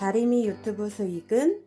다리미 유튜브 수익은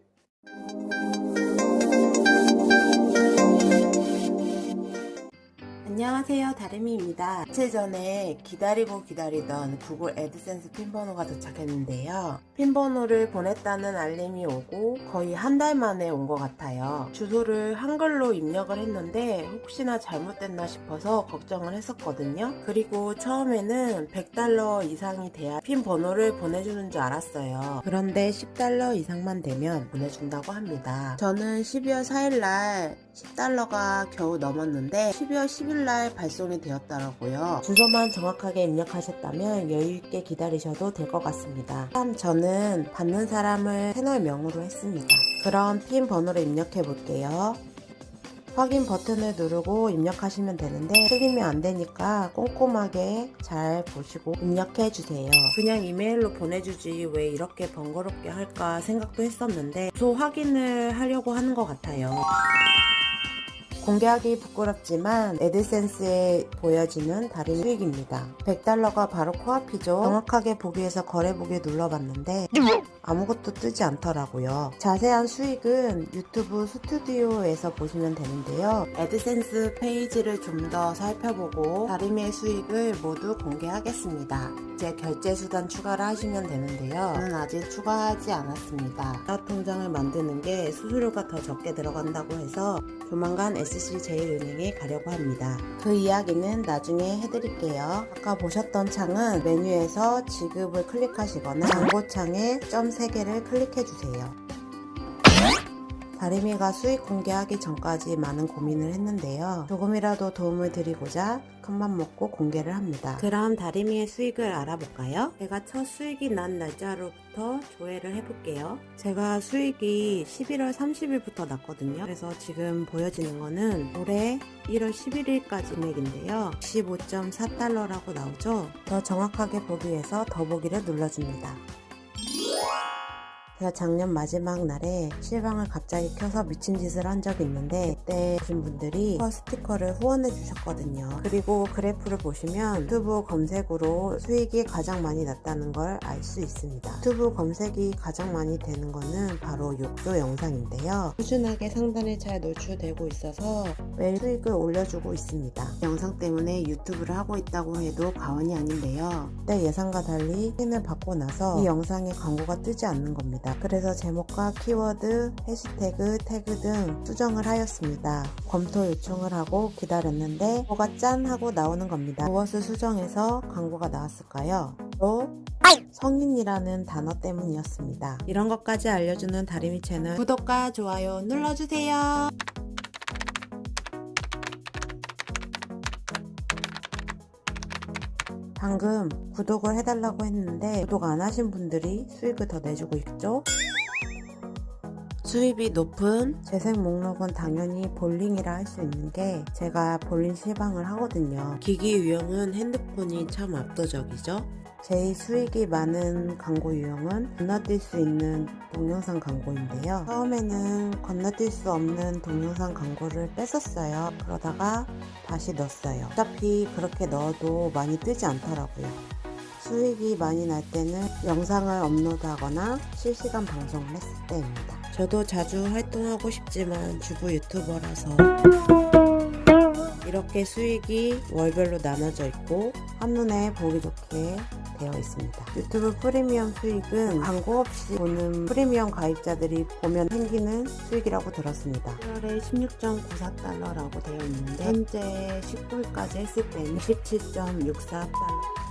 안녕하세요 다리미입니다. 며칠 전에 기다리고 기다리던 구글 애드센스 핀번호가 도착했는데요. 핀번호를 보냈다는 알림이 오고 거의 한 달 만에 온 것 같아요. 주소를 한글로 입력을 했는데 혹시나 잘못됐나 싶어서 걱정을 했었거든요. 그리고 처음에는 100달러 이상이 돼야 핀번호를 보내주는 줄 알았어요. 그런데 10달러 이상만 되면 보내준다고 합니다. 저는 12월 4일날 10달러가 겨우 넘었는데 12월 10일 날 발송이 되었더라고요. 주소만 정확하게 입력하셨다면 여유있게 기다리셔도 될 것 같습니다. 참 저는 받는 사람을 채널명으로 했습니다. 그럼 핀 번호를 입력해 볼게요. 확인 버튼을 누르고 입력하시면 되는데 틀리면 안 되니까 꼼꼼하게 잘 보시고 입력해 주세요 그냥 이메일로 보내주지 왜 이렇게 번거롭게 할까 생각도 했었는데 주소 확인을 하려고 하는 것 같아요 공개하기 부끄럽지만 애드센스에 보여지는 다른 수익입니다. 100달러가 바로 코앞이죠. 정확하게 보기 위해서 거래보기 눌러봤는데 아무것도 뜨지 않더라고요. 자세한 수익은 유튜브 스튜디오에서 보시면 되는데요. 애드센스 페이지를 좀 더 살펴보고 다리미의 수익을 모두 공개하겠습니다. 이제 결제 수단 추가를 하시면 되는데요. 저는 아직 추가하지 않았습니다. 통장을 만드는 게 수수료가 더 적게 들어간다고 해서 조만간 SC제일은행에 가려고 합니다. 그 이야기는 나중에 해드릴게요. 아까 보셨던 창은 메뉴에서 지급을 클릭하시거나 광고창에 점 3개를 클릭해주세요. 다리미가 수익 공개하기 전까지 많은 고민을 했는데요. 조금이라도 도움을 드리고자 큰맘 먹고 공개를 합니다. 그럼 다리미의 수익을 알아볼까요? 제가 첫 수익이 난 날짜로부터 조회를 해볼게요. 제가 수익이 11월 30일부터 났거든요. 그래서 지금 보여지는 거는 올해 1월 11일까지 금액인데요. 15.4달러라고 나오죠? 더 정확하게 보기 위해서 더보기를 눌러줍니다. 작년 마지막 날에 실방을 갑자기 켜서 미친 짓을 한 적이 있는데 그때 보신 분들이 스티커를 후원해 주셨거든요. 그리고 그래프를 보시면 유튜브 검색으로 수익이 가장 많이 났다는 걸 알 수 있습니다. 유튜브 검색이 가장 많이 되는 거는 바로 욕조 영상인데요. 꾸준하게 상단에 잘 노출되고 있어서 매일 수익을 올려주고 있습니다 영상 때문에 유튜브를 하고 있다고 해도 과언이 아닌데요 내 예상과 달리 힘을 받고 나서 이 영상에 광고가 뜨지 않는 겁니다 그래서 제목과 키워드, 해시태그, 태그 등 수정을 하였습니다. 검토 요청을 하고 기다렸는데 뭐가 짠 하고 나오는 겁니다. 무엇을 수정해서 광고가 나왔을까요? 또 성인이라는 단어 때문이었습니다. 이런 것까지 알려주는 다리미 채널 구독과 좋아요 눌러주세요. 방금 구독을 해달라고 했는데 구독 안 하신 분들이 수익을 더 내주고 있죠 수입이 높은 재생 목록은 당연히 볼링이라 할 수 있는 게 제가 볼링 실방을 하거든요 기기 유형은 핸드폰이 참 압도적이죠 제일 수익이 많은 광고 유형은 건너뛸 수 있는 동영상 광고인데요. 처음에는 건너뛸 수 없는 동영상 광고를 뺐었어요. 그러다가 다시 넣었어요. 어차피 그렇게 넣어도 많이 뜨지 않더라고요. 수익이 많이 날 때는 영상을 업로드하거나 실시간 방송을 했을 때입니다. 저도 자주 활동하고 싶지만 주부 유튜버라서 이렇게 수익이 월별로 나눠져 있고 한눈에 보기 좋게 되어 있습니다. 유튜브 프리미엄 수익은 광고 없이 보는 프리미엄 가입자들이 보면 생기는 수익이라고 들었습니다. 1월에 16.94달러라고 되어 있는데 현재 19일까지 했을 때는 27.64달러